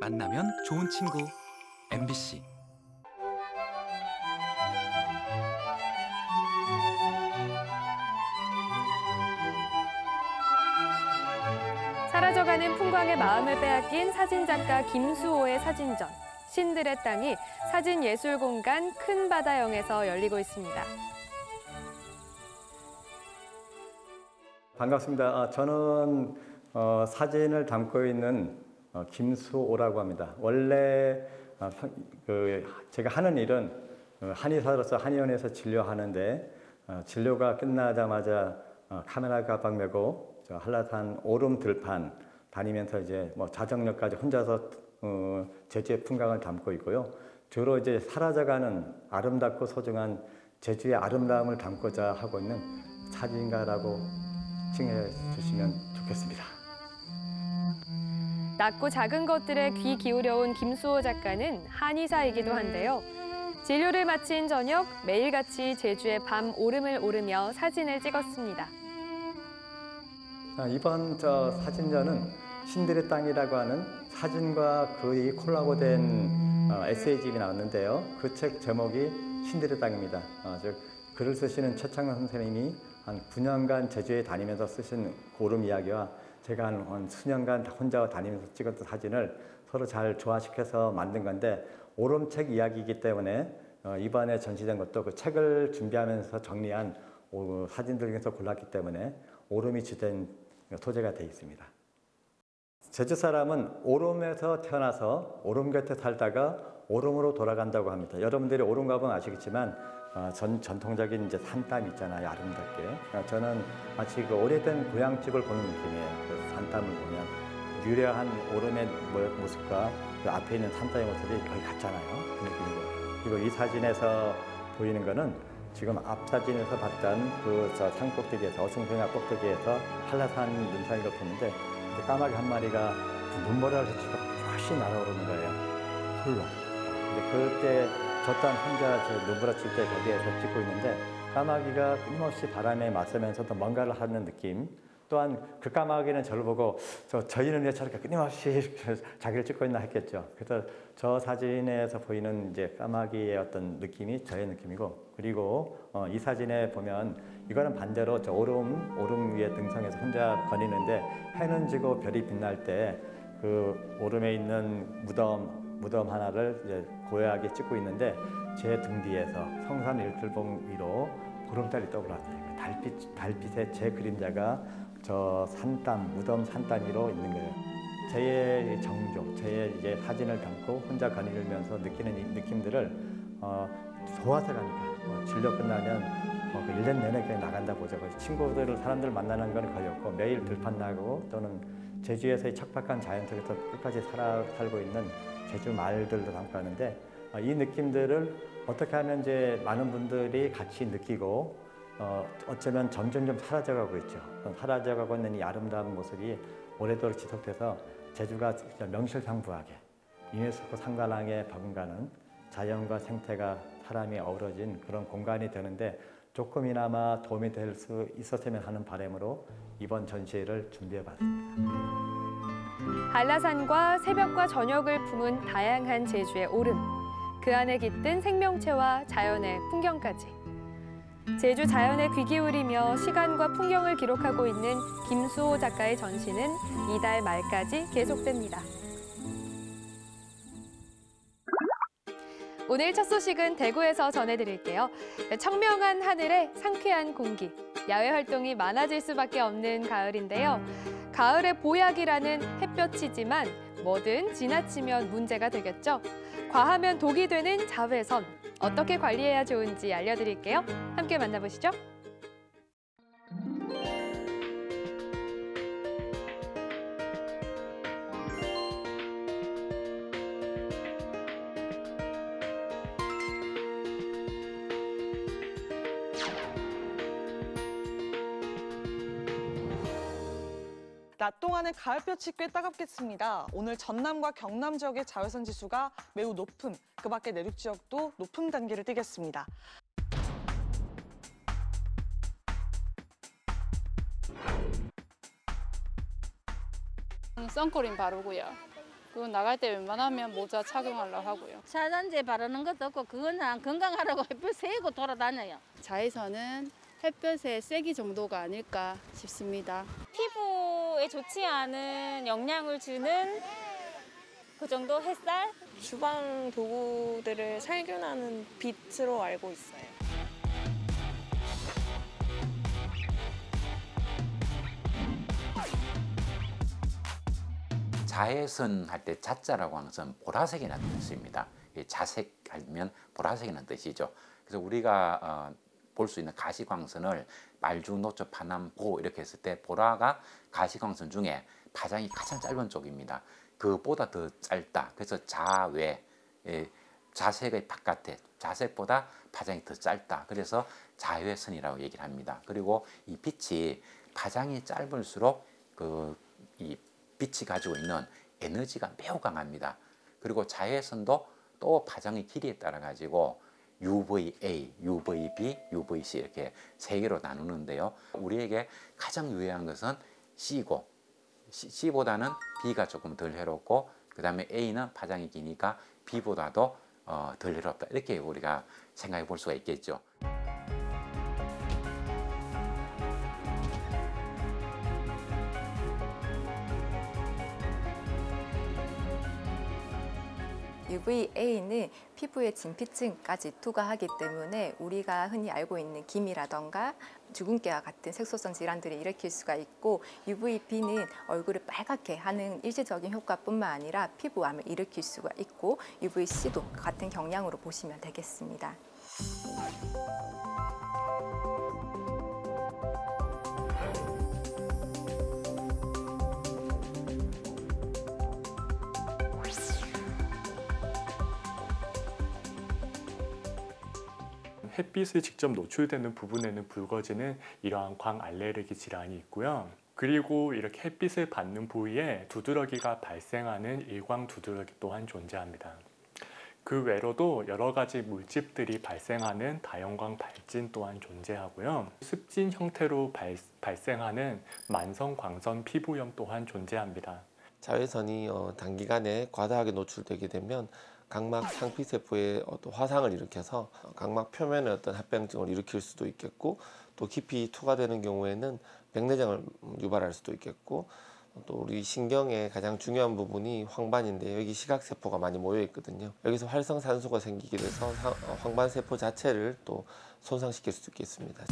만나면 좋은 친구 MBC 사라져가는 풍광의 마음을 빼앗긴 사진작가 김수호의 사진전. 신들의 땅이 사진예술공간 큰 바다영에서 열리고 있습니다. 반갑습니다. 아, 저는 어, 사진을 담고 있는 어, 김수호라고 합니다. 원래 어, 사- 그 제가 하는 일은 어, 한의사로서 한의원에서 진료하는데 어, 진료가 끝나자마자 어, 카메라 가방 메고 저 한라산 오름 들판 다니면서 이제 뭐 자정역까지 혼자서 어, 제주의 풍광을 담고 있고요. 주로 이제 사라져가는 아름답고 소중한 제주의 아름다움을 담고자 하고 있는 사진가라고 칭해 주시면 좋겠습니다. 낮고 작은 것들에 귀 기울여온 김수호 작가는 한의사이기도 한데요. 진료를 마친 저녁 매일같이 제주의 밤 오름을 오르며 사진을 찍었습니다. 아, 이번 저 사진전은 신들의 땅이라고 하는 사진과 거의 콜라보된 어, 에세이집이 나왔는데요. 그 책 제목이 신들의 땅입니다. 어, 즉 글을 쓰시는 최창원 선생님이 한 9년간 제주에 다니면서 쓰신 고름 이야기와 제가 한, 한 수년간 혼자 다니면서 찍었던 사진을 서로 잘 조화시켜서 만든 건데 오름책 이야기이기 때문에 어, 이번에 전시된 것도 그 책을 준비하면서 정리한 오, 사진들 중에서 골랐기 때문에 오름이 주된 소재가 되어 있습니다. 제주 사람은 오름에서 태어나서 오름 곁에 살다가 오름으로 돌아간다고 합니다. 여러분들이 오름 가보면 아시겠지만 어, 전, 전통적인 이제 산땀 있잖아요, 아름답게. 어, 저는 마치 그 오래된 고향집을 보는 느낌이에요. 그 산땀을 보면 유려한 오름의 모- 모습과 그 앞에 있는 산땀의 모습이 거의 같잖아요. 그 느낌이고. 그리고 이 사진에서 보이는 거는 지금 앞 사진에서 봤던 그저 산꼭대기에서 어승평야 꼭대기에서 한라산 눈산이를 보는데 까마귀 한 마리가 그 눈보라를 치고 훨씬 날아오르는 거예요. 홀로. 근데 그때 저 또한 혼자 저 눈보라 칠 때 거기에서 찍고 있는데 까마귀가 끊임없이 바람에 맞서면서도 뭔가를 하는 느낌. 또한 그 까마귀는 저를 보고 저 저희는 왜 저렇게 끊임없이 자기를 찍고 있나 했겠죠. 그래서 저 사진에서 보이는 이제 까마귀의 어떤 느낌이 저의 느낌이고 그리고 어, 이 사진에 보면 이거는 반대로 저 오름 오름 위에 등성해서 혼자 거니는데 해는 지고 별이 빛날 때 그 오름에 있는 무덤 무덤 하나를 이제 고요하게 찍고 있는데 제 등 뒤에서 성산 일출봉 위로 보름달이 떠올랐어요. 달빛 달빛에 제 그림자가 저 산땀 무덤 산땀 위로 있는 거예요. 저의 정조, 저의 이제 사진을 담고 혼자 거닐면서 느끼는 이 느낌들을 어, 좋아서 가니까 어, 진료 끝나면 어, 그 1년 내내 그냥 나간다 보죠. 친구들을 사람들 만나는 건 거의 없고 매일 들판 나고 또는 제주에서의 척박한 자연 속에서 끝까지 살아 살고 있는 제주 마을들도 담고 하는데 어, 이 느낌들을 어떻게 하면 이제 많은 분들이 같이 느끼고 어, 어쩌면 점점점 사라져가고 있죠. 어, 사라져가고 있는 이 아름다운 모습이 오래도록 지속돼서 제주가 명실상부하게 유네스코 상관왕에 버금가는 자연과 생태가 사람이 어우러진 그런 공간이 되는데 조금이나마 도움이 될 수 있었으면 하는 바람으로 이번 전시회를 준비해 봤습니다. 한라산과 새벽과 저녁을 품은 다양한 제주의 오름. 그 안에 깃든 생명체와 자연의 풍경까지. 제주 자연에 귀 기울이며 시간과 풍경을 기록하고 있는 김수호 작가의 전시는 이달 말까지 계속됩니다. 오늘 첫 소식은 대구에서 전해드릴게요. 청명한 하늘에 상쾌한 공기, 야외 활동이 많아질 수밖에 없는 가을인데요. 가을의 보약이라는 햇볕이지만 뭐든 지나치면 문제가 되겠죠. 과하면 독이 되는 자외선. 어떻게 관리해야 좋은지 알려드릴게요. 함께 만나보시죠. 낮 동안은 가을볕이 꽤 따갑겠습니다. 오늘 전남과 경남 지역의 자외선 지수가 매우 높음, 그 밖에 내륙 지역도 높음 단계를 띠겠습니다. 선크림 바르고요. 그리고 나갈 때 웬만하면 모자 착용하려고 하고요. 차단제 바르는 것도 없고 그거는 건강하라고 햇볕 쐬고 돌아다녀요. 자외선은 햇볕의 세기 정도가 아닐까 싶습니다. 피부에 좋지 않은 영향을 주는 그 정도 햇살? 주방 도구들을 살균하는 빛으로 알고 있어요. 자외선 할 때 자자라고 하는 것은 보라색이라는 뜻입니다. 이 자색 하면 보라색이라는 뜻이죠. 그래서 우리가 볼 수 있는 가시광선을 말주, 노초, 파남, 보 이렇게 했을 때 보라가 가시광선 중에 파장이 가장 짧은 쪽입니다. 그보다 더 짧다. 그래서 자외, 예, 자색의 바깥에 자색보다 파장이 더 짧다. 그래서 자외선이라고 얘기를 합니다. 그리고 이 빛이 파장이 짧을수록 그 이 빛이 가지고 있는 에너지가 매우 강합니다. 그리고 자외선도 또 파장의 길이에 따라 가지고 UVA, UVB, UVC 이렇게 세 개로 나누는데요. 우리에게 가장 유해한 것은 C고 C보다는 B가 조금 덜 해롭고 그 다음에 A는 파장이 기니까 B보다도 어, 덜 해롭다 이렇게 우리가 생각해 볼 수가 있겠죠. UVA는 피부에 진피층까지 투과하기 때문에 우리가 흔히 알고 있는 기미라던가 주근깨와 같은 색소성 질환들을 일으킬 수가 있고 UVB는 얼굴을 빨갛게 하는 일시적인 효과뿐만 아니라 피부암을 일으킬 수가 있고 UVC도 같은 경향으로 보시면 되겠습니다. 햇빛에 직접 노출되는 부분에는 붉어지는 이러한 광 알레르기 질환이 있고요. 그리고 이렇게 햇빛을 받는 부위에 두드러기가 발생하는 일광 두드러기 또한 존재합니다. 그 외로도 여러 가지 물집들이 발생하는 다형광 발진 또한 존재하고요. 습진 형태로 발, 발생하는 만성 광선 피부염 또한 존재합니다. 자외선이 어, 단기간에 과다하게 노출되게 되면 각막 상피세포에 어떤 화상을 일으켜서 각막 표면에 어떤 합병증을 일으킬 수도 있겠고 또 깊이 투과되는 경우에는 백내장을 유발할 수도 있겠고 또 우리 신경의 가장 중요한 부분이 황반인데 여기 시각세포가 많이 모여 있거든요. 여기서 활성산소가 생기게 돼서 황반세포 자체를 또 손상시킬 수도 있겠습니다.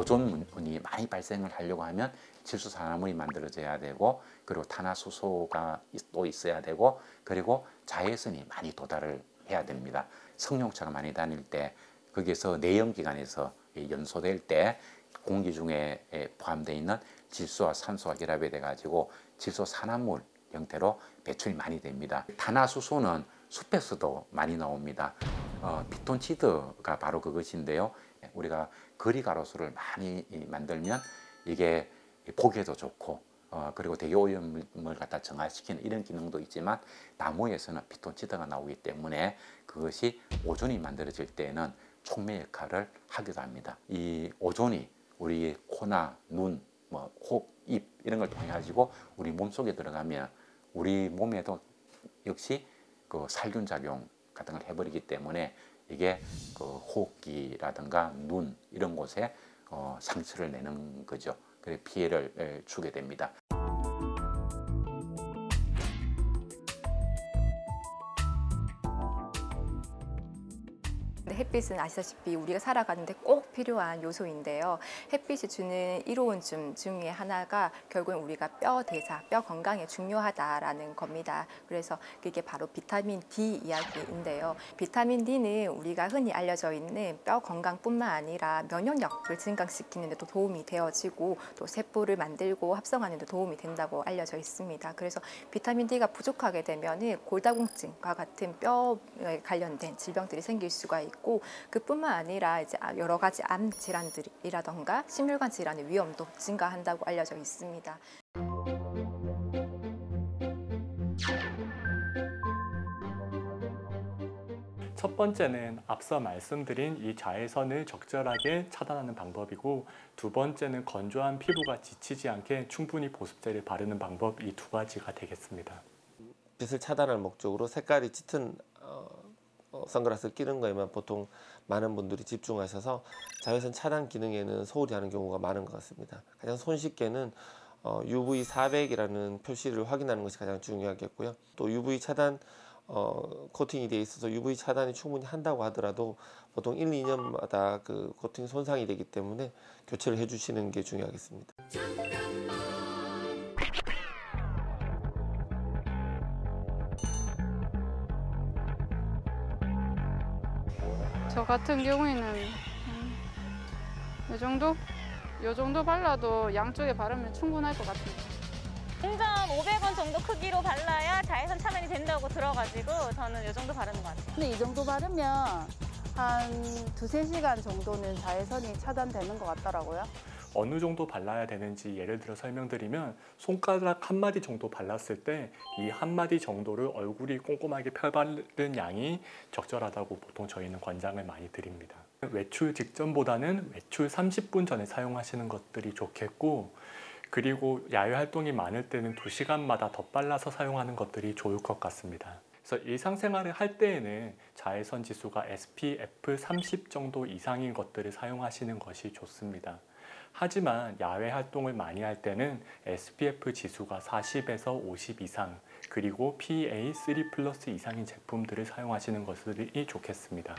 오존문이 많이 발생을 하려고 하면 질소산화물이 만들어져야 되고 그리고 탄화수소가 또 있어야 되고 그리고 자외선이 많이 도달을 해야 됩니다. 성룡차가 많이 다닐 때 거기에서 내연기관에서 연소될 때 공기 중에 포함되어 있는 질소와 산소가 결합이 돼가지고 질소산화물 형태로 배출이 많이 됩니다. 탄화수소는 숲에서도 많이 나옵니다. 어, 피톤치드가 바로 그것인데요. 우리가 거리 가로수를 많이 만들면 이게 보기에도 좋고 어, 그리고 대기오염을 갖다 정화시키는 이런 기능도 있지만 나무에서는 피톤치드가 나오기 때문에 그것이 오존이 만들어질 때에는 촉매 역할을 하기도 합니다. 이 오존이 우리 코나 눈, 뭐 코, 입 이런 걸 통해 가지고 우리 몸 속에 들어가면 우리 몸에도 역시 그 살균 작용 같은 걸 해버리기 때문에 이게 그 호흡기라든가 눈 이런 곳에 어, 상처를 내는 거죠. 그래 피해를 주게 됩니다. 햇빛은 아시다시피 우리가 살아가는데 꼭 필요한 요소인데요. 햇빛이 주는 이로운 점 중에 하나가 결국은 우리가 뼈 대사, 뼈 건강에 중요하다라는 겁니다. 그래서 그게 바로 비타민 D 이야기인데요. 비타민 D는 우리가 흔히 알려져 있는 뼈 건강뿐만 아니라 면역력을 증강시키는 데도 도움이 되어지고 또 세포를 만들고 합성하는 데 도움이 된다고 알려져 있습니다. 그래서 비타민 D가 부족하게 되면 골다공증과 같은 뼈에 관련된 질병들이 생길 수가 있고 그뿐만 아니라 이제 여러 가지 암 질환들이라던가 심혈관 질환의 위험도 증가한다고 알려져 있습니다. 첫 번째는 앞서 말씀드린 이 자외선을 적절하게 차단하는 방법이고 두 번째는 건조한 피부가 지치지 않게 충분히 보습제를 바르는 방법 이 두 가지가 되겠습니다. 빛을 차단할 목적으로 색깔이 짙은 어, 어, 선글라스를 끼는 거에만 보통 많은 분들이 집중하셔서 자외선 차단 기능에는 소홀히 하는 경우가 많은 것 같습니다. 가장 손쉽게는 어, UV 400이라는 표시를 확인하는 것이 가장 중요하겠고요. 또 UV 차단 어, 코팅이 되어 있어서 UV 차단이 충분히 한다고 하더라도 보통 1, 2년마다 그 코팅 손상이 되기 때문에 교체를 해주시는 게 중요하겠습니다. 저 같은 경우에는 음, 이 정도? 이 정도 발라도 양쪽에 바르면 충분할 것 같습니다. 동전 500원 정도 크기로 발라야 자외선 차단이 된다고 들어가지고 저는 이 정도 바르는 것 같아요. 근데 이 정도 바르면 한 두세 시간 정도는 자외선이 차단되는 것 같더라고요. 어느 정도 발라야 되는지 예를 들어 설명드리면 손가락 한 마디 정도 발랐을 때 이 한 마디 정도를 얼굴이 꼼꼼하게 펴바른 양이 적절하다고 보통 저희는 권장을 많이 드립니다. 외출 직전보다는 외출 30분 전에 사용하시는 것들이 좋겠고 그리고 야외 활동이 많을 때는 2시간마다 덧발라서 사용하는 것들이 좋을 것 같습니다. 그래서 일상생활을 할 때에는 자외선 지수가 SPF 30 정도 이상인 것들을 사용하시는 것이 좋습니다. 하지만 야외 활동을 많이 할 때는 SPF 지수가 40에서 50 이상 그리고 PA3 플러스 이상인 제품들을 사용하시는 것이 좋겠습니다.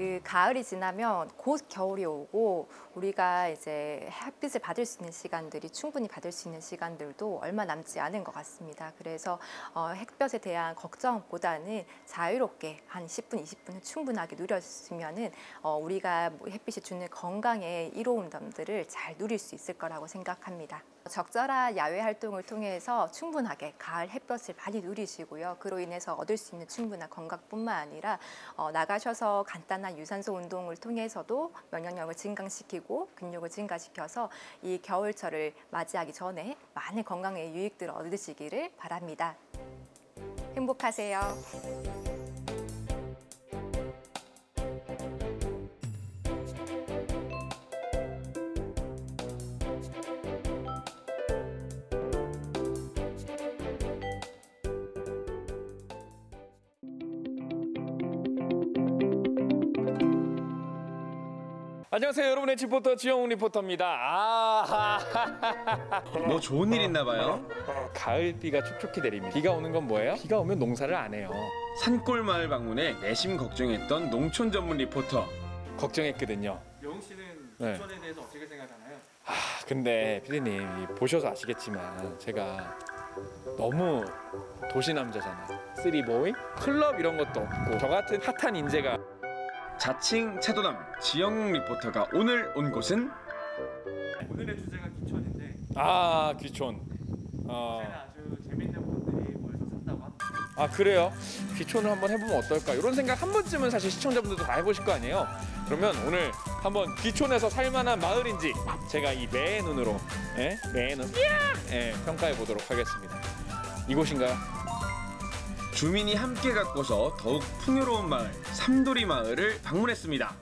그 가을이 지나면 곧 겨울이 오고 우리가 이제 햇빛을 받을 수 있는 시간들이 충분히 받을 수 있는 시간들도 얼마 남지 않은 것 같습니다. 그래서 어, 햇볕에 대한 걱정보다는 자유롭게 한 10분, 20분은 충분하게 누렸으면은 어, 우리가 뭐 햇빛이 주는 건강의 이로움들을 잘 누릴 수 있을 거라고 생각합니다. 적절한 야외 활동을 통해서 충분하게 가을 햇볕을 많이 누리시고요. 그로 인해서 얻을 수 있는 충분한 건강뿐만 아니라 어, 나가셔서 간단한 유산소 운동을 통해서도 면역력을 증강시키고 근육을 증가시켜서 이 겨울철을 맞이하기 전에 많은 건강의 유익들을 얻으시기를 바랍니다. 행복하세요. 안녕하세요 여러분의 리포터 지영훈 리포터입니다 아 뭐 좋은 일 있나 봐요? 가을비가 촉촉히 내립니다 비가 오는 건 뭐예요? 비가 오면 농사를 안 해요 산골 마을 방문에 내심 걱정했던 농촌 전문 리포터 걱정했거든요 영웅 씨는 네. 부천에 대해서 어떻게 생각하나요? 아 근데 피디님 이 보셔서 아시겠지만 제가 너무 도시 남자잖아요 쓰리보이 클럽 이런 것도 없고 저 같은 핫한 인재가 자칭 차도남 지영웅 리포터가 오늘 온 곳은 오늘의 주제가 기촌인데 아 귀촌 어. 아주 재밌는 분들이 모여서 산다고 합니다. 아 그래요? 귀촌을 한번 해보면 어떨까 이런 생각 한 번쯤은 사실 시청자분들도 다 해보실 거 아니에요 그러면 오늘 한번 귀촌에서 살만한 마을인지 제가 이 매의 눈으로 예? 매의 눈 예, 평가해 보도록 하겠습니다 이곳인가요? 주민이 함께 가꿔서 더욱 풍요로운 마을 삼도리 마을을 방문했습니다.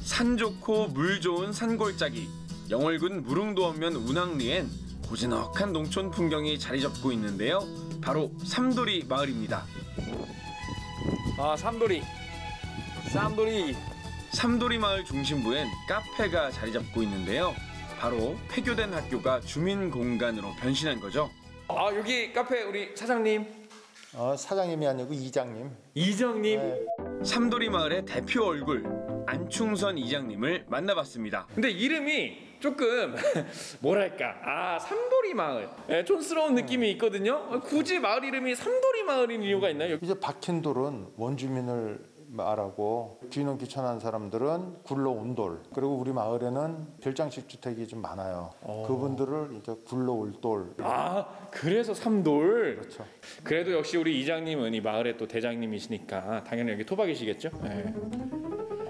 산 좋고 물 좋은 산골짜기 영월군 무릉도원면 운항리엔 고즈넉한 농촌 풍경이 자리 잡고 있는데요. 바로 삼도리 마을입니다. 아 삼도리 삼도리 삼도리 마을 중심부엔 카페가 자리 잡고 있는데요. 바로 폐교된 학교가 주민 공간으로 변신한 거죠. 아 여기 카페 우리 사장님 어, 사장님이 아니고 이장님. 이장님. 네. 삼도리 마을의 대표 얼굴 안충선 이장님을 만나봤습니다. 근데 이름이 조금 뭐랄까 아 삼도리 마을 예, 촌스러운 느낌이 있거든요 굳이 마을 이름이 삼도리 마을인 이유가 있나요? 이제 박힌 돌은 원주민을 말하고 귀농 귀촌한 사람들은 굴러온 돌 그리고 우리 마을에는 별장식 주택이 좀 많아요. 그분들을 이제 굴러올 돌. 아 그래서 삼돌. 그렇죠. 그래도 역시 우리 이장님은 이 마을의 또 대장님이시니까 당연히 여기 토박이시겠죠? 네.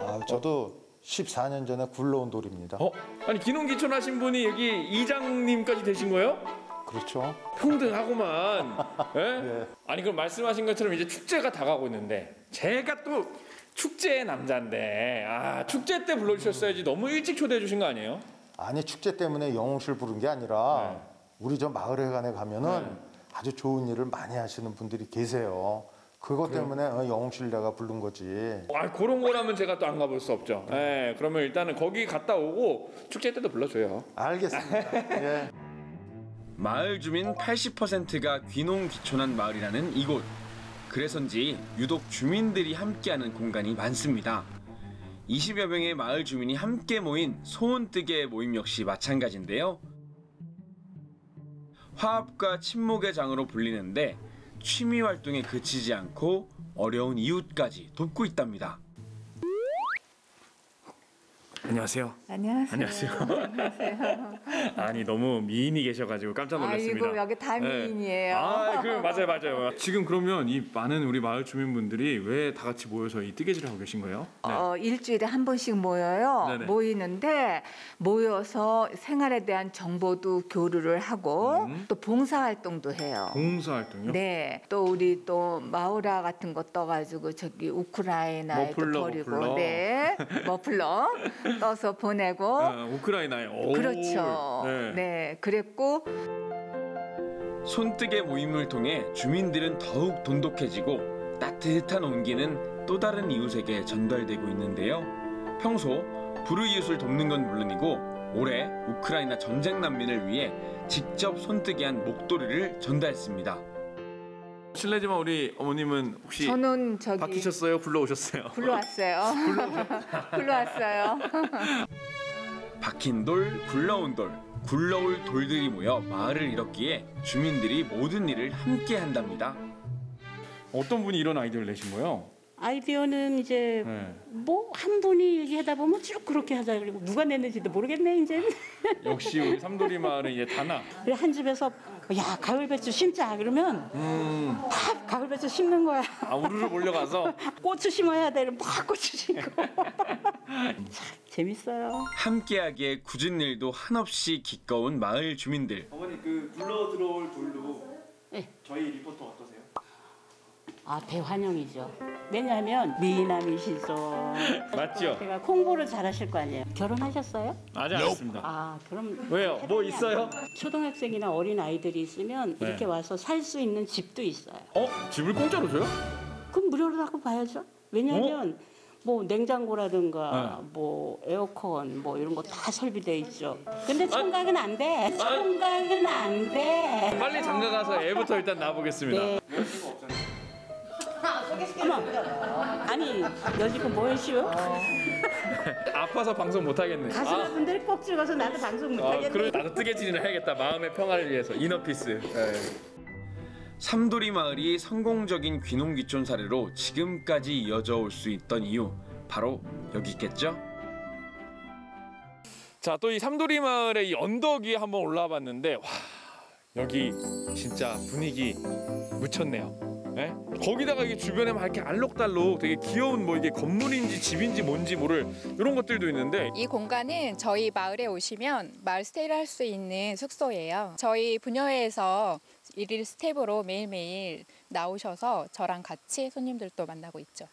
아, 저도 14년 전에 굴러온 돌입니다. 어? 아니 기농기촌 하신 분이 여기 이장님까지 되신 거예요? 그렇죠. 평등하고만. 예? 아니 그럼 말씀하신 것처럼 이제 축제가 다가오고 있는데 제가 또 축제의 남자인데 아 축제 때 불러주셨어야지 너무 일찍 초대해 주신 거 아니에요? 아니 축제 때문에 영웅실 부른 게 아니라 네. 우리 저 마을회관에 가면은 아주 좋은 일을 많이 하시는 분들이 계세요. 그것 때문에 어, 영웅실 내가 부른 거지. 아 그런 거라면 제가 또 안 가볼 수 없죠. 예, 그러면 일단은 거기 갔다 오고 축제 때도 불러줘요. 알겠습니다. 예. 마을 주민 80%가 귀농 귀촌한 마을이라는 이곳. 그래서인지 유독 주민들이 함께하는 공간이 많습니다. 20여 명의 마을 주민이 함께 모인 소원뜨개 모임 역시 마찬가지인데요. 화합과 친목의 장으로 불리는데 취미 활동에 그치지 않고 어려운 이웃까지 돕고 있답니다. 안녕하세요. 안녕하세요. 안녕하세요. 아니 너무 미인이 계셔가지고 깜짝 놀랐습니다. 아이고 여기 다 네. 미인이에요. 아, 그 맞아요, 맞아요. 지금 그러면 이 많은 우리 마을 주민분들이 왜 다 같이 모여서 이 뜨개질을 하고 계신 거예요? 네. 어, 일주일에 한 번씩 모여요. 네네. 모이는데 모여서 생활에 대한 정보도 교류를 하고 음. 또 봉사 활동도 해요. 봉사 활동요? 네, 또 우리 또 마우라 같은 거 떠가지고 저기 우크라이나에 또 머플러, 버리고, 머플러. 네, 머플러 떠서 보내고, 아, 우크라이나에. 오. 그렇죠. 네. 네, 그랬고 손뜨개 모임을 통해 주민들은 더욱 돈독해지고 따뜻한 온기는 또 다른 이웃에게 전달되고 있는데요. 평소 불우이웃을 돕는 건 물론이고 올해 우크라이나 전쟁 난민을 위해 직접 손뜨개한 목도리를 전달했습니다. 실례지만 우리 어머님은 혹시 저는 저기 바뀌셨어요? 굴러오셨어요? 굴러왔어요. 굴러왔어요. 박힌 돌, 굴러온 돌, 굴러올 돌들이 모여 마을을 이뤘기에 주민들이 모든 일을 함께 한답니다. 어떤 분이 이런 아이디어를 내신 거예요? 아이디어는 이제 네. 뭐한 분이 얘기하다 보면 쭉 그렇게 하자 그리고 누가 냈는지도 모르겠네 이제 역시 우리 삼돌이 마을은 이제 다나. 그래 한 집에서 야 가을 배추 심자 그러면 음. 다 가을 배추 심는 거야 아 우르르 몰려가서 고추 심어야 되는 막 고추 심고 참 재밌어요 함께하기에 굳은 일도 한없이 기꺼운 마을 주민들. 어머니 그 굴러 들어올 돌로 네. 저희 리포터? 아 대환영이죠 왜냐하면 미남이시죠 맞죠? 제가 홍보를 잘하실 거 아니에요 결혼하셨어요? 아직 안 했습니다. 아 그럼 왜요? 뭐 있어요? 초등학생이나 어린 아이들이 있으면 네. 이렇게 와서 살 수 있는 집도 있어요. 어? 집을 공짜로 줘요? 그럼 무료로 하고 봐야죠. 왜냐하면 뭐 냉장고라든가 네. 뭐 에어컨 뭐 이런 거 다 설비돼 있죠. 근데 청각은 안 돼. 청각은 안 돼. 빨리 장가 가서 애부터 일단 낳아보겠습니다. 네. 어머, 아니 여지껏 뭐 했슈? 아파서 방송 못 하겠네. 가수분들이 꼭 찍어서 나도 방송 못 아, 하겠네. 그래 나도 뜨개질이나 해야겠다. 마음의 평화를 위해서 이너피스. 네. 삼도리 마을이 성공적인 귀농귀촌 사례로 지금까지 이어져 올 수 있던 이유 바로 여기 있겠죠? 자, 또 이 삼도리 마을의 이 언덕 위에 한번 올라와 봤는데 와, 여기 진짜 분위기 미쳤네요. 네? 거기다가 이게 주변에 막 이렇게 알록달록 되게 귀여운 뭐 이게 건물인지 집인지 뭔지 모를 이런 것들도 있는데 이 공간은 저희 마을에 오시면 마을 stay를 할 수 있는 숙소예요. 저희 부녀회에서 일일 스태프로 매일매일 나오셔서 저랑 같이 손님들도 만나고 있죠.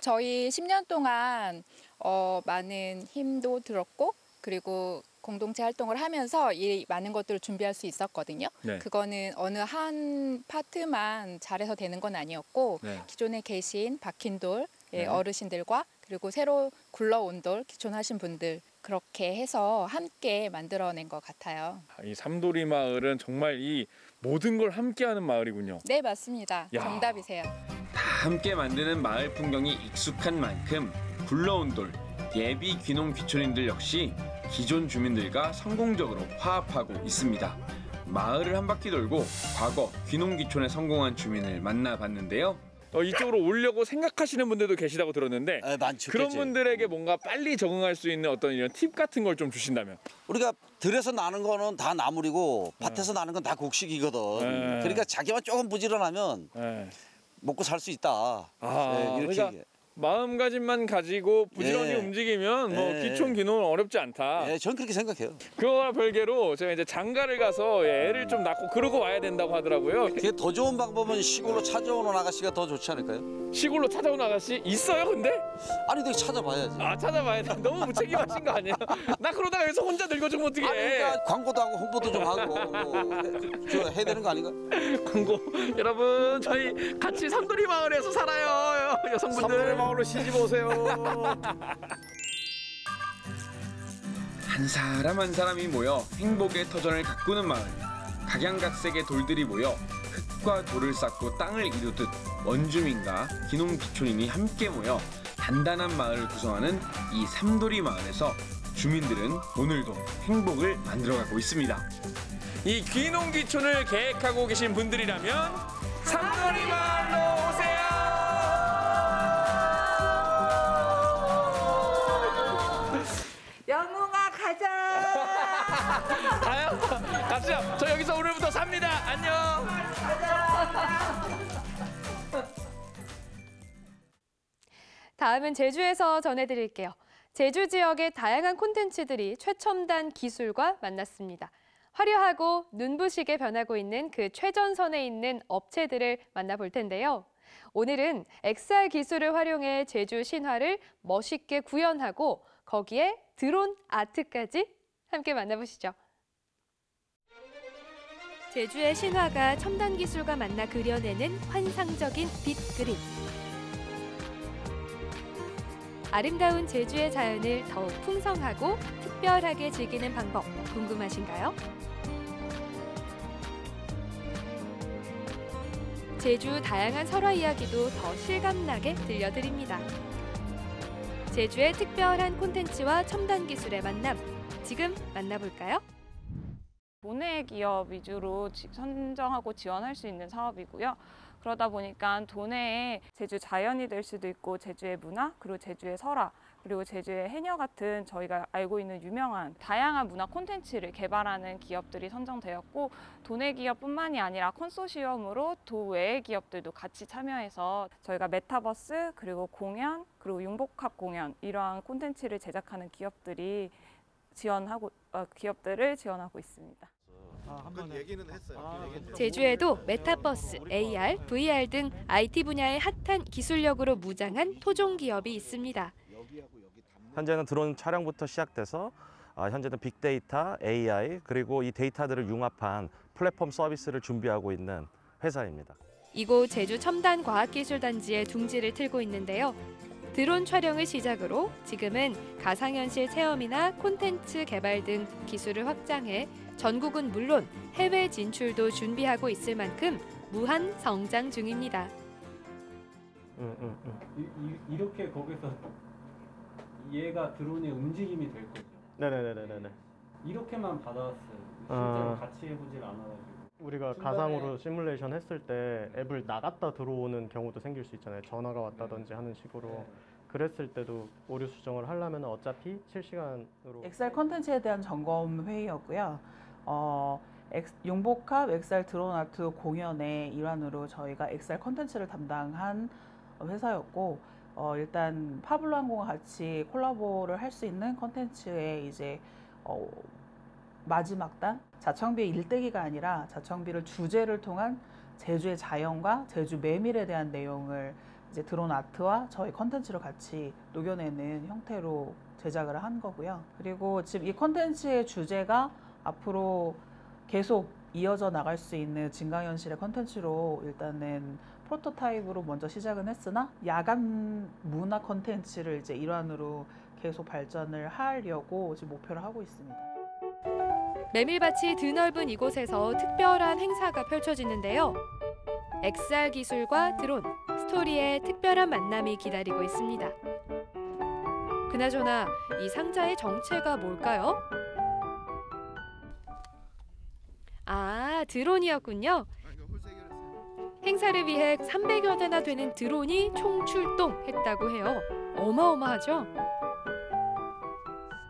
저희 10년 동안 어, 많은 힘도 들었고 그리고 공동체 활동을 하면서 이 많은 것들을 준비할 수 있었거든요. 네. 그거는 어느 한 파트만 잘해서 되는 건 아니었고 네. 기존에 계신 박힌 돌 예, 네. 어르신들과 그리고 새로 굴러온 돌 기존하신 분들 그렇게 해서 함께 만들어낸 것 같아요. 이 삼도리 마을은 정말 이 모든 걸 함께하는 마을이군요. 네 맞습니다. 야. 정답이세요. 다 함께 만드는 마을 풍경이 익숙한 만큼 굴러온 돌, 예비 귀농 귀촌인들 역시 기존 주민들과 성공적으로 화합하고 있습니다. 마을을 한 바퀴 돌고 과거 귀농 귀촌에 성공한 주민을 만나봤는데요. 어, 이쪽으로 오려고 생각하시는 분들도 계시다고 들었는데 많죠, 그런 그치. 분들에게 뭔가 빨리 적응할 수 있는 어떤 이런 팁 같은 걸 좀 주신다면 우리가 들에서 나는 거는 다 나물이고 밭에서 나는 건 다 곡식이거든. 네. 그러니까 자기만 조금 부지런하면 먹고 살 수 있다. 아, 네, 이렇게 그러니까. 마음가짐만 가지고 부지런히 예. 움직이면 뭐 예. 기촌 기농은 어렵지 않다. 예, 전 그렇게 생각해요. 그거와 별개로 제가 이제 장가를 가서 애를 좀 낳고 그러고 와야 된다고 하더라고요. 그게 더 좋은 방법은 시골로 찾아오는 아가씨가 더 좋지 않을까요? 시골로 찾아오는 아가씨 있어요, 근데? 아니, 내가 찾아봐야지. 아 찾아봐야 돼. 너무 무책임하신 거 아니에요? 나 그러다가 여기서 혼자 늙어주면 어떡해? 아니, 그러니까 광고도 하고 홍보도 좀 하고 뭐 해, 저 해야 되는 거 아닌가? 광고 여러분 저희 같이 삼돌이 마을에서 살아요 여성분들 삼돌이 마을로 시집 오세요 한 사람 한 사람이 모여 행복의 터전을 가꾸는 마을. 각양각색의 돌들이 모여 흙과 돌을 쌓고 땅을 이루듯 원주민과 기농기촌인이 함께 모여 단단한 마을을 구성하는 이 삼돌이 마을에서 주민들은 오늘도 행복을 만들어가고 있습니다. 이 귀농귀촌을 계획하고 계신 분들이라면 삼돌이 마을로 오세요 삽니다 안녕 다음은 제주에서 전해드릴게요. 제주 지역의 다양한 콘텐츠들이 최첨단 기술과 만났습니다. 화려하고 눈부시게 변하고 있는 그 최전선에 있는 업체들을 만나볼 텐데요. 오늘은 XR 기술을 활용해 제주 신화를 멋있게 구현하고 거기에 드론 아트까지 함께 만나보시죠. 제주의 신화가 첨단 기술과 만나 그려내는 환상적인 빛 그림. 아름다운 제주의 자연을 더욱 풍성하고 특별하게 즐기는 방법 궁금하신가요? 제주 다양한 설화 이야기도 더 실감나게 들려드립니다. 제주의 특별한 콘텐츠와 첨단 기술의 만남 지금 만나볼까요? 도내 기업 위주로 지- 선정하고 지원할 수 있는 사업이고요. 그러다 보니까 도내에 제주 자연이 될 수도 있고 제주의 문화 그리고 제주의 설화 그리고 제주의 해녀 같은 저희가 알고 있는 유명한 다양한 문화 콘텐츠를 개발하는 기업들이 선정되었고 도내 기업뿐만이 아니라 컨소시엄으로 도외의 기업들도 같이 참여해서 저희가 메타버스 그리고 공연 그리고 융복합 공연 이러한 콘텐츠를 제작하는 기업들이 지원하고 어, 기업들을 지원하고 있습니다. 한번 얘기는 했어요. 제주에도 메타버스, AR, VR 등 IT 분야의 핫한 기술력으로 무장한 토종 기업이 있습니다. 현재는 드론 촬영부터 시작돼서 아, 현재는 빅데이터, AI 그리고 이 데이터들을 융합한 플랫폼 서비스를 준비하고 있는 회사입니다. 이곳 제주 첨단 과학기술단지에 둥지를 틀고 있는데요. 드론 촬영을 시작으로 지금은 가상현실 체험이나 콘텐츠 개발 등 기술을 확장해 전국은 물론 해외 진출도 준비하고 있을 만큼 무한 성장 중입니다. 이, 렇게 거기서 얘가 드론의 움직임이 될 거죠. 네네네네네. 이렇게만 받아왔어요. 실제로 아. 같이 해보질 않아가지고. 우리가 중간에- 가상으로 시뮬레이션 했을 때 앱을 나갔다 들어오는 경우도 생길 수 있잖아요. 전화가 왔다든지 하는 식으로. 그랬을 때도 오류 수정을 하려면 어차피 실시간으로 XR 컨텐츠에 대한 점검 회의였고요. 어, 엑- 융복합 XR 드론 아트 공연의 일환으로 저희가 XR 컨텐츠를 담당한 회사였고 어, 일단 파블로 항공과 같이 콜라보를 할 수 있는 컨텐츠의 이제 어, 마지막 단 자청비의 일대기가 아니라 자청비를 주제를 통한 제주의 자연과 제주 메밀에 대한 내용을 이제 드론 아트와 저희 컨텐츠를 같이 녹여내는 형태로 제작을 한 거고요. 그리고 지금 이 컨텐츠의 주제가 앞으로 계속 이어져 나갈 수 있는 증강현실의 컨텐츠로 일단은 프로토타입으로 먼저 시작은 했으나 야간 문화 컨텐츠를 이제 일환으로 계속 발전을 하려고 지금 목표를 하고 있습니다. 메밀밭이 드넓은 이곳에서 특별한 행사가 펼쳐지는데요. XR 기술과 드론, 스토리의 특별한 만남이 기다리고 있습니다. 그나저나 이 상자의 정체가 뭘까요? 아, 드론이었군요. 행사를 위해 300여 대나 되는 드론이 총출동했다고 해요. 어마어마하죠?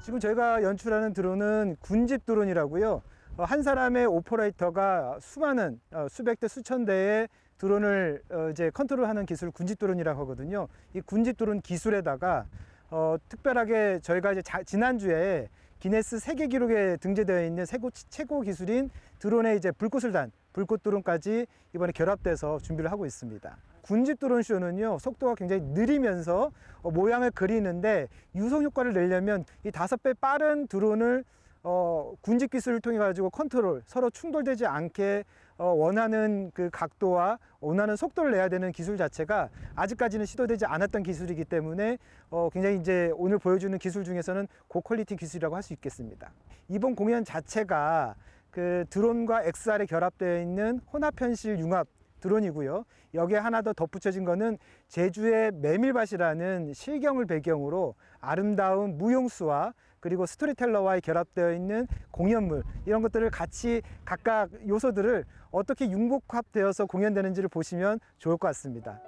지금 저희가 연출하는 드론은 군집 드론이라고요. 어, 한 사람의 오퍼레이터가 수많은 어, 수백 대 수천 대의 드론을 어, 이제 컨트롤하는 기술 군집 드론이라고 하거든요. 이 군집 드론 기술에다가 어, 특별하게 저희가 이제 자- 지난주에 기네스 세계 기록에 등재되어 있는 최고, 최고 기술인 드론의 이제 불꽃을 단 불꽃 드론까지 이번에 결합돼서 준비를 하고 있습니다. 군집 드론 쇼는요 속도가 굉장히 느리면서 어, 모양을 그리는데 유성 효과를 내려면 이 다섯 배 빠른 드론을 어, 군집 기술을 통해 가지고 컨트롤 서로 충돌되지 않게 어, 원하는 그 각도와 원하는 속도를 내야 되는 기술 자체가 아직까지는 시도되지 않았던 기술이기 때문에 어, 굉장히 이제 오늘 보여주는 기술 중에서는 고퀄리티 기술이라고 할 수 있겠습니다. 이번 공연 자체가 그 드론과 XR에 결합되어 있는 혼합 현실 융합 드론이고요. 여기에 하나 더 덧붙여진 거는 제주의 메밀밭이라는 실경을 배경으로 아름다운 무용수와 그리고 스토리텔러와의 결합되어 있는 공연물 이런 것들을 같이 각각 요소들을 어떻게 융복합되어서 공연되는지를 보시면 좋을 것 같습니다.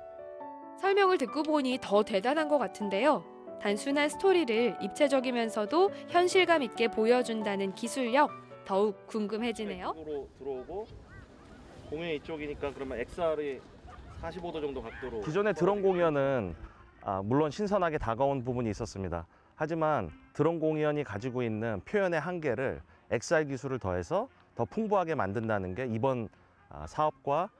설명을 듣고 보니 더 대단한 것 같은데요. 단순한 스토리를 입체적이면서도 현실감 있게 보여준다는 기술력 더욱 궁금해지네요. 이쪽으로 들어오고 공연 이쪽이니까 그러면 XR이 45도 정도 각도로 기존의 드론 공연은 아, 물론 신선하게 다가온 부분이 있었습니다. 하지만 드론 공연이 가지고 있는 표현의 한계를 XR 기술을 더해서 더 풍부하게 만든다는 게 이번 아, 사업과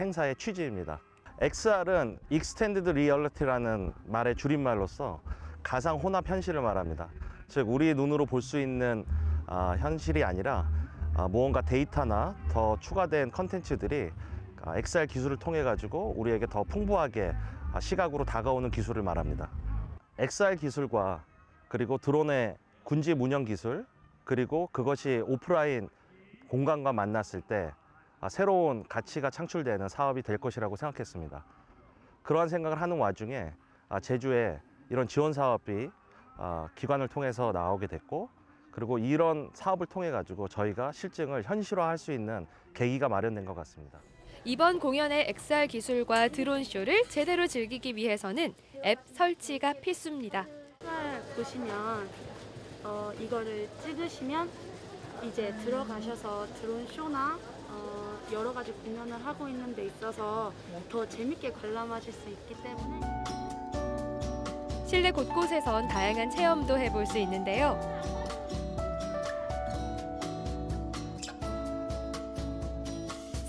행사의 취지입니다. XR은 Extended Reality라는 말의 줄임말로서 가상 혼합 현실을 말합니다. 즉 우리 눈으로 볼 수 있는 아, 현실이 아니라 아, 무언가 데이터나 더 추가된 컨텐츠들이 아, XR 기술을 통해 가지고 우리에게 더 풍부하게 아, 시각으로 다가오는 기술을 말합니다. XR 기술과 그리고 드론의 군집 운영 기술 그리고 그것이 오프라인 공간과 만났을 때 아, 새로운 가치가 창출되는 사업이 될 것이라고 생각했습니다. 그러한 생각을 하는 와중에 아, 제주에 이런 지원 사업이 아, 기관을 통해서 나오게 됐고 그리고 이런 사업을 통해 가지고 저희가 실증을 현실화할 수 있는 계기가 마련된 것 같습니다. 이번 공연의 XR 기술과 드론 쇼를 제대로 즐기기 위해서는 앱 설치가 필수입니다. 보시면 어, 이거를 찍으시면 이제 들어가셔서 드론 쇼나 어, 여러 가지 공연을 하고 있는 데 있어서 더 재밌게 관람하실 수 있기 때문에 실내 곳곳에선 다양한 체험도 해볼 수 있는데요.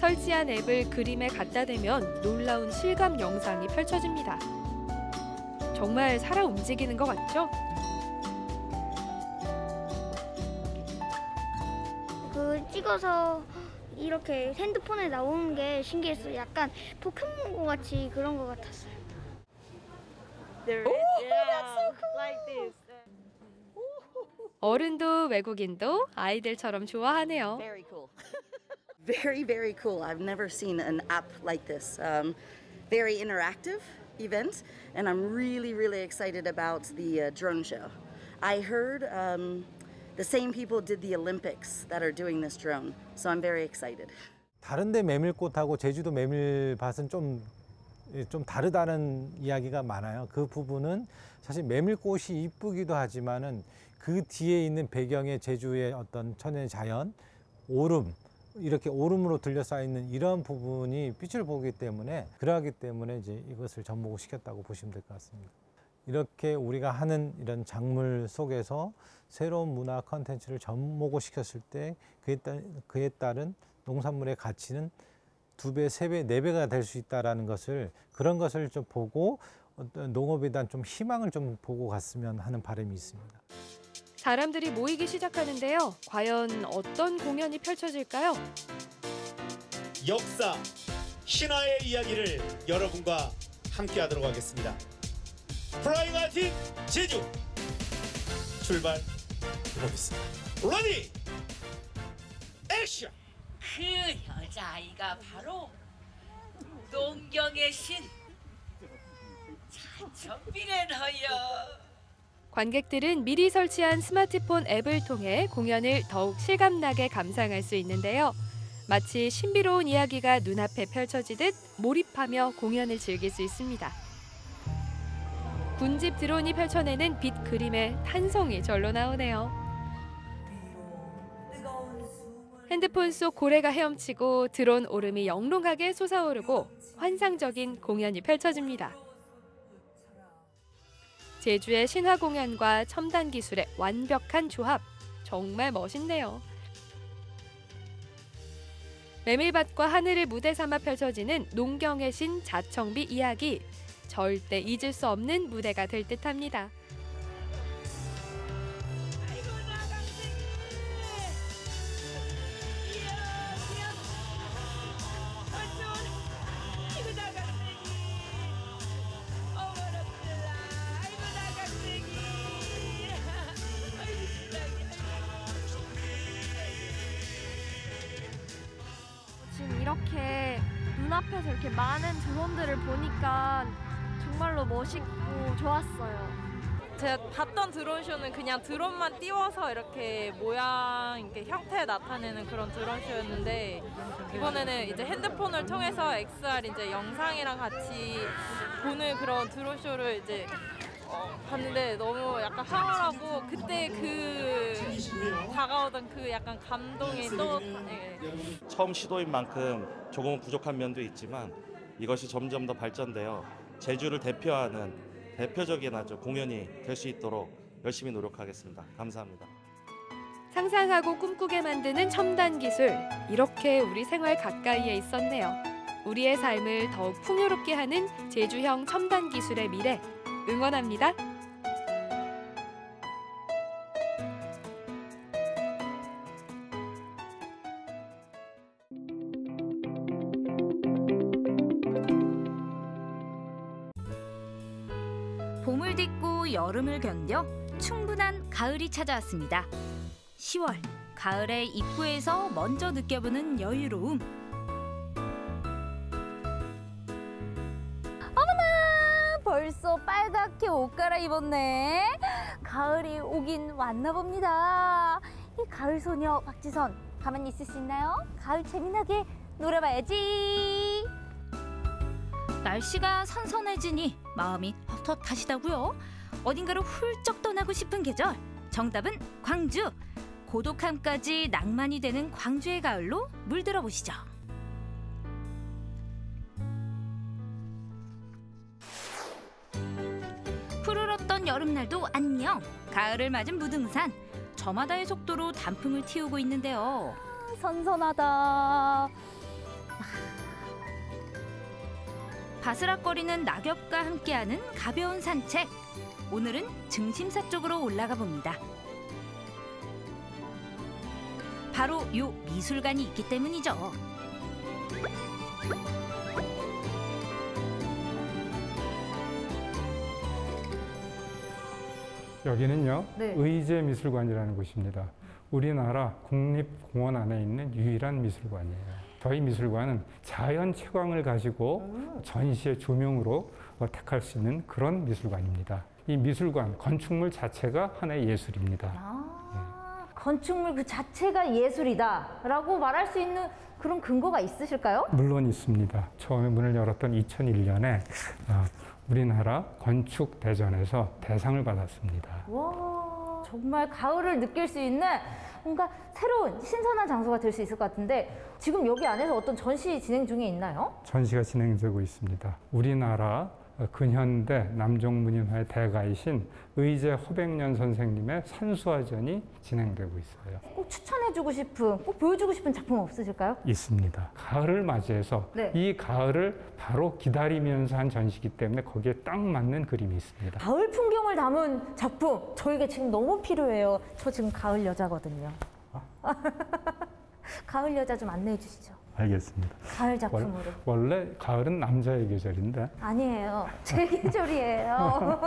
설치한 앱을 그림에 갖다 대면 놀라운 실감 영상이 펼쳐집니다. 정말 살아 움직이는 것 같죠? 그 찍어서 이렇게 핸드폰에 나오는 게 신기했어요. 약간 포켓몬고 같이 그런 것 같았어요. There is, yeah, like this. 어른도 외국인도 아이들처럼 좋아하네요. Very cool. very, very cool. I've never seen an app like this. Um, very interactive event, and I'm really, really excited about the uh, drone show. I heard um, the same people did the Olympics that are doing this drone, so I'm very excited. 다른데 메밀꽃하고 제주도 메밀밭은 좀, 예, 좀 다르다는 이야기가 많아요. 그 부분은 사실 메밀꽃이 이쁘기도 하지만은 그 뒤에 있는 배경의 제주의 어떤 천연 자연, 오름, 이렇게 오름으로 둘러싸여 있는 이런 부분이 빛을 보기 때문에 그러하기 때문에 이제 이것을 접목을 시켰다고 보시면 될 것 같습니다. 이렇게 우리가 하는 이런 작물 속에서 새로운 문화 컨텐츠를 접목을 시켰을 때 그에, 따, 그에 따른 농산물의 가치는 두 배, 세 배, 네 배가 될 수 있다라는 것을 그런 것을 좀 보고 어떤 농업에 대한 좀 희망을 좀 보고 갔으면 하는 바람이 있습니다. 사람들이 모이기 시작하는데요. 과연 어떤 공연이 펼쳐질까요? 역사, 신화의 이야기를 여러분과 함께 하도록 하겠습니다. flying 아틱 제주 출발 해보겠습니다. ready 액션! 그 여자아이가 바로 농경의 신 찬천비례너여 관객들은 미리 설치한 스마트폰 앱을 통해 공연을 더욱 실감나게 감상할 수 있는데요. 마치 신비로운 이야기가 눈앞에 펼쳐지듯 몰입하며 공연을 즐길 수 있습니다. 군집 드론이 펼쳐내는 빛 그림의 탄성이 절로 나오네요. 핸드폰 속 고래가 헤엄치고 드론 오름이 영롱하게 솟아오르고 환상적인 공연이 펼쳐집니다. 제주의 신화 공연과 첨단 기술의 완벽한 조합 정말 멋있네요. 메밀밭과 하늘을 무대 삼아 펼쳐지는 농경의 신 자청비 이야기 절대 잊을 수 없는 무대가 될 듯합니다. 그냥 드론만 띄워서 이렇게 모양, 이렇게 형태 나타내는 그런 드론쇼였는데 이번에는 이제 핸드폰을 통해서 XR 이제 영상이랑 같이 보는 그런 드론쇼를 이제 어, 봤는데 너무 약간 황홀하고 그때 그 다가오던 그 약간 감동이 또 예. 처음 시도인 만큼 조금은 부족한 면도 있지만 이것이 점점 더 발전되어 제주를 대표하는 대표적인 아주 공연이 될 수 있도록 열심히 노력하겠습니다. 감사합니다. 상상하고 꿈꾸게 만드는 첨단 기술 이렇게 우리 생활 가까이에 있었네요. 우리의 삶을 더욱 풍요롭게 하는 제주형 첨단 기술의 미래 응원합니다. 봄을 딛고 여름을 견뎌 충분한 가을이 찾아왔습니다. 10월 가을의 입구에서 먼저 느껴보는 여유로움. 어머나 벌써 빨갛게 옷 갈아입었네 가을이 오긴 왔나 봅니다 이 가을 소녀 박지선 가만히 있을 수 있나요? 가을 재미나게 놀아봐야지 날씨가 선선해지니 마음이 헛헛하시다고요. 어딘가로 훌쩍 떠나고 싶은 계절. 정답은 광주. 고독함까지 낭만이 되는 광주의 가을로 물들어 보시죠. 푸르렀던 여름날도 안녕. 가을을 맞은 무등산. 저마다의 속도로 단풍을 틔우고 있는데요. 선선하다 바스락거리는 낙엽과 함께하는 가벼운 산책. 오늘은 증심사 쪽으로 올라가 봅니다. 바로 요 미술관이 있기 때문이죠. 여기는요 네. 의제미술관이라는 곳입니다. 우리나라 국립공원 안에 있는 유일한 미술관이에요. 저희 미술관은 자연 채광을 가지고 전시의 조명으로 어, 택할 수 있는 그런 미술관입니다. 이 미술관 건축물 자체가 하나의 예술입니다. 건축물 그 자체가 예술이다라고 말할 수 있는 그런 근거가 있으실까요? 물론 있습니다. 처음에 문을 열었던 2001년에 어, 우리나라 건축 대전에서 대상을 받았습니다. 와 정말 가을을 느낄 수 있는 뭔가 새로운 신선한 장소가 될 수 있을 것 같은데 지금 여기 안에서 어떤 전시 진행 중에 있나요? 전시가 진행되고 있습니다. 우리나라 근현대 남종문인화의 대가이신 의제 허백년 선생님의 산수화전이 진행되고 있어요. 꼭 추천해주고 싶은, 꼭 보여주고 싶은 작품 없으실까요? 있습니다. 가을을 맞이해서 네. 이 가을을 바로 기다리면서 한 전시기 때문에 거기에 딱 맞는 그림이 있습니다. 가을 풍경을 담은 작품 저에게 지금 너무 필요해요. 저 지금 가을 여자거든요. 가을 여자 좀 안내해 주시죠. 알겠습니다. 가을 작품으로. 원, 원래 가을은 남자의 계절인데 아니에요. 제 계절이에요.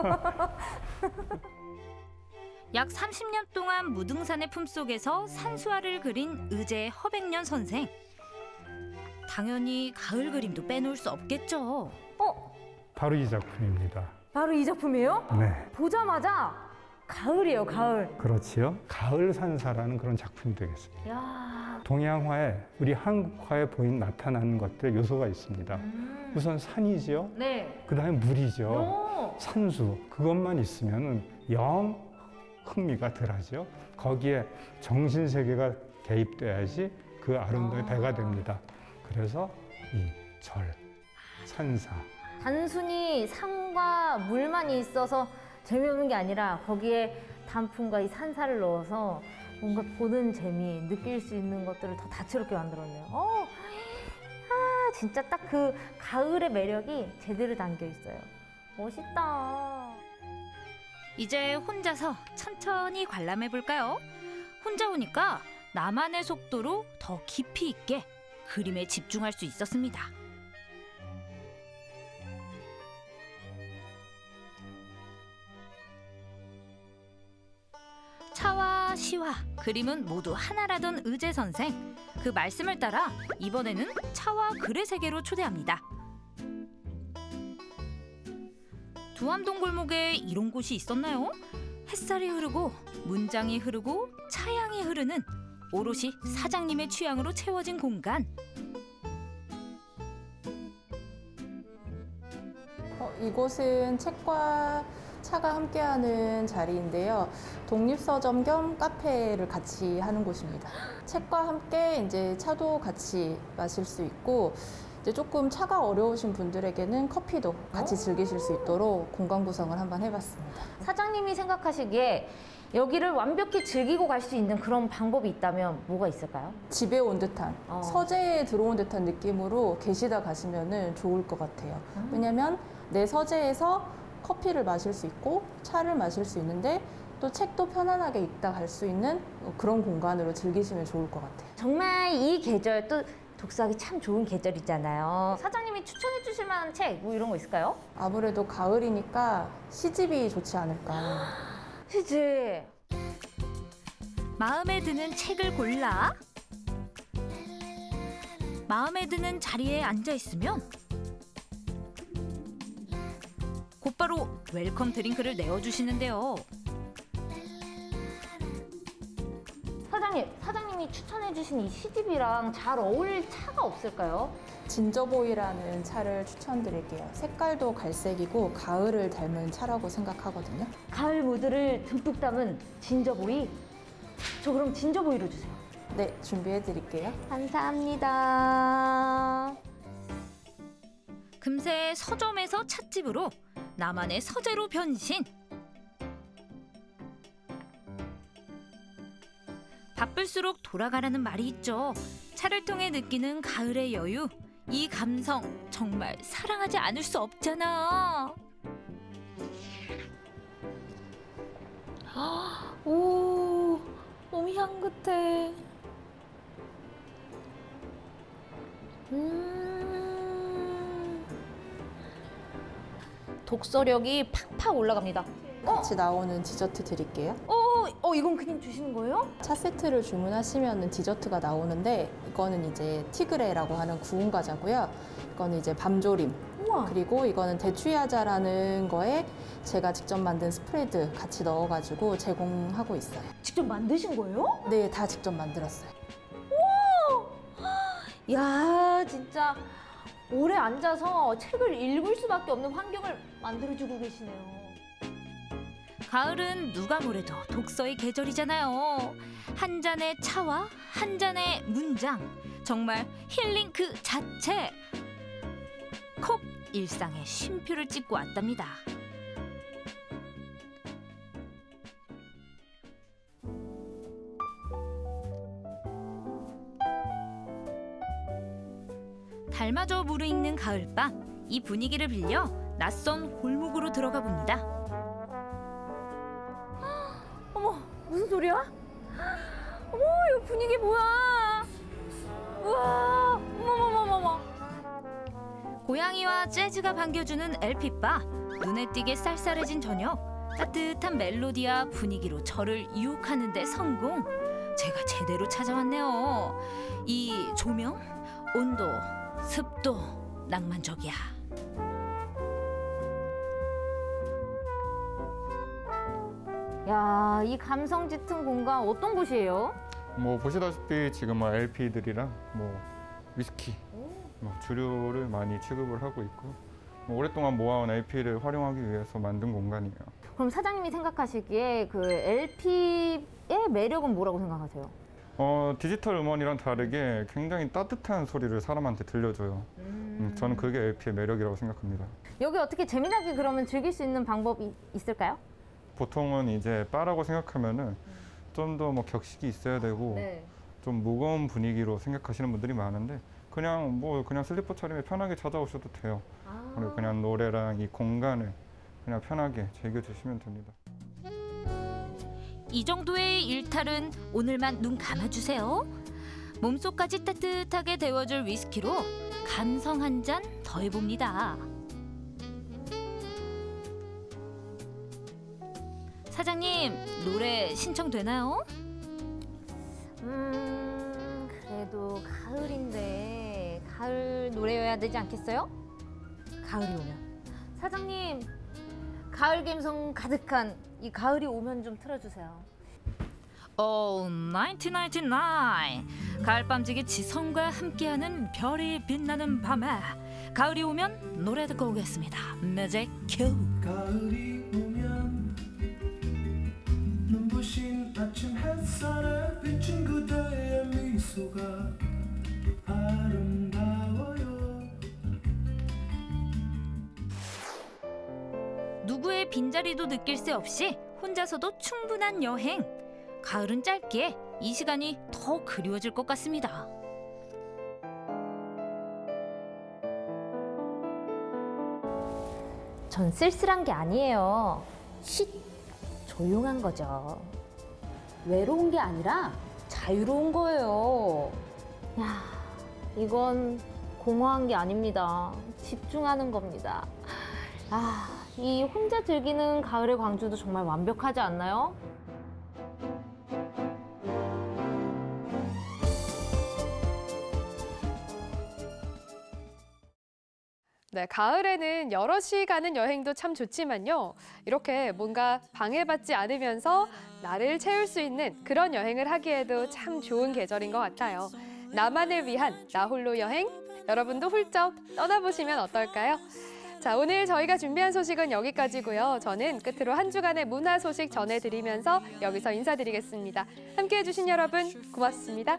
약 30년 동안 무등산의 품속에서 산수화를 그린 의제 허백년 선생. 당연히 가을 그림도 빼놓을 수 없겠죠. 바로 이 작품입니다. 바로 이 작품이에요? 네, 보자마자 가을이에요, 가을. 그렇지요. 가을 산사라는 그런 작품이 되겠습니다. 야, 동양화에 우리 한국화에 보인 나타나는 것들 요소가 있습니다. 우선 산이지요. 네. 그다음에 물이죠. 오. 산수 그것만 있으면은 영 흥미가 덜하죠. 거기에 정신 세계가 개입돼야지 그 아름다움이 배가 됩니다. 그래서 이 절, 산사, 단순히 산과 물만 있어서 재미없는 게 아니라 거기에 단풍과 이 산사를 넣어서 뭔가 보는 재미, 느낄 수 있는 것들을 더 다채롭게 만들었네요. 어, 아, 진짜 딱 그 가을의 매력이 제대로 담겨 있어요. 멋있다. 이제 혼자서 천천히 관람해 볼까요? 혼자 오니까 나만의 속도로 더 깊이 있게 그림에 집중할 수 있었습니다. 차와 시와 그림은 모두 하나라던 의제 선생. 그 말씀을 따라 이번에는 차와 글의 세계로 초대합니다. 두암동 골목에 이런 곳이 있었나요? 햇살이 흐르고 문장이 흐르고 차향이 흐르는 오롯이 사장님의 취향으로 채워진 공간. 어, 이곳은 책과 차가 함께하는 자리인데요. 독립서점 겸 카페를 같이 하는 곳입니다. 책과 함께 이제 차도 같이 마실 수 있고 이제 조금 차가 어려우신 분들에게는 커피도 같이 즐기실 수 있도록 공간 구성을 한번 해봤습니다. 사장님이 생각하시기에 여기를 완벽히 즐기고 갈 수 있는 그런 방법이 있다면 뭐가 있을까요? 집에 온 듯한 서재에 들어온 듯한 느낌으로 계시다 가시면 좋을 것 같아요. 왜냐면 내 서재에서 커피를 마실 수 있고 차를 마실 수 있는데 또 책도 편안하게 읽다 갈 수 있는 그런 공간으로 즐기시면 좋을 것 같아요. 정말 이 계절 또 독서하기 참 좋은 계절이잖아요. 사장님이 추천해 주실 만한 책 뭐 이런 거 있을까요? 아무래도 가을이니까 시집이 좋지 않을까. 시집. 마음에 드는 책을 골라 마음에 드는 자리에 앉아 있으면 곧바로 welcome drink를 내어주시는데요. 사장님, 사장님이 추천해 주신 이 시집이랑 잘 어울릴 차가 없을까요? 진저보이라는 차를 추천드릴게요. 색깔도 갈색이고 가을을 닮은 차라고 생각하거든요. 가을 무드를 듬뿍 담은 ginger boy. 저 그럼 진저보이로 주세요. 네, 준비해 드릴게요. 감사합니다. 금세 서점에서 찻집으로 나만의 서재로 변신. 바쁠수록 돌아가라는 말이 있죠. 차를 통해 느끼는 가을의 여유. 이 감성 정말 사랑하지 않을 수 없잖아. 독서력이 팍팍 올라갑니다. 같이 나오는 디저트 드릴게요. 어, 어, 이건 그냥 주시는 거예요? 차 세트를 주문하시면 디저트가 나오는데 이거는 이제 티그레라고 하는 구운 과자고요. 이거는 이제 밤조림. 그리고 이거는 대추야자라는 거에 제가 직접 만든 스프레드 같이 넣어가지고 제공하고 있어요. 직접 만드신 거예요? 네, 다 직접 만들었어요. 야, 진짜 오래 앉아서 책을 읽을 수밖에 없는 환경을 만들어주고 계시네요. 가을은 누가 뭐래도 독서의 계절이잖아요. 한 잔의 차와 한 잔의 문장. 정말 힐링 그 자체. 콕 일상의 쉼표를 찍고 왔답니다. 달마저 무르익는 가을밤. 이 분위기를 빌려 낯선 골목으로 들어가 봅니다. 어머, 무슨 소리야? 어머, 이거 분위기 뭐야? 우와, 어머머머머머. 고양이와 재즈가 반겨주는 LP바 눈에 띄게 쌀쌀해진 저녁 따뜻한 멜로디와 분위기로 저를 유혹하는 데 성공 제가 제대로 찾아왔네요 이 조명 온도 습도 낭만적이야 야, 이 감성 짙은 공간 어떤 곳이에요? 뭐 보시다시피 지금 뭐 LP들이랑 뭐 위스키 뭐 주류를 많이 취급을 하고 있고 뭐 오랫동안 모아온 LP를 활용하기 위해서 만든 공간이에요. 그럼 사장님이 생각하시기에 그 LP의 매력은 뭐라고 생각하세요? 어, 디지털 음원이랑 다르게 굉장히 따뜻한 소리를 사람한테 들려줘요. 음, 저는 그게 LP의 매력이라고 생각합니다. 여기 어떻게 재미나게 그러면 즐길 수 있는 방법이 있을까요? 보통은 이제 바라고 생각하면은 좀 더 뭐 격식이 있어야 되고 네. 좀 무거운 분위기로 생각하시는 분들이 많은데 그냥 뭐 그냥 슬리퍼 차림에 편하게 찾아오셔도 돼요. 그리고 그냥 노래랑 이 공간을 그냥 편하게 즐겨주시면 됩니다. 이 정도의 일탈은 오늘만 눈 감아주세요. 몸속까지 따뜻하게 데워줄 위스키로 감성 한 잔 더해봅니다. 사장님, 노래 신청되나요? 음, 그래도 가을인데 가을 노래여야 되지 않겠어요? 가을이 오면 사장님 가을 감성 가득한 이 가을이 오면 좀 틀어주세요. 오, 1999. 가을밤지기 지성과 함께하는 별이 빛나는 밤에 가을이 오면 노래 듣고 오겠습니다. 뮤직 큐. 가을이 빈자리도 느낄 새 없이 혼자서도 충분한 여행. 가을은 짧기에 이 시간이 더 그리워질 것 같습니다. 전 쓸쓸한 게 아니에요. 쉿 조용한 거죠. 외로운 게 아니라 자유로운 거예요. 야, 이건 공허한 게 아닙니다. 집중하는 겁니다. 아, 이 혼자 즐기는 가을의 광주도 정말 완벽하지 않나요? 네, 가을에는 여럿이 가는 여행도 참 좋지만요. 이렇게 뭔가 방해받지 않으면서 나를 채울 수 있는 그런 여행을 하기에도 참 좋은 계절인 것 같아요. 나만을 위한 나홀로 여행, 여러분도 훌쩍 떠나보시면 어떨까요? 자, 오늘 저희가 준비한 소식은 여기까지고요. 저는 끝으로 한 주간의 문화 소식 전해드리면서 여기서 인사드리겠습니다. 함께해 주신 여러분 고맙습니다.